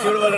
yo lo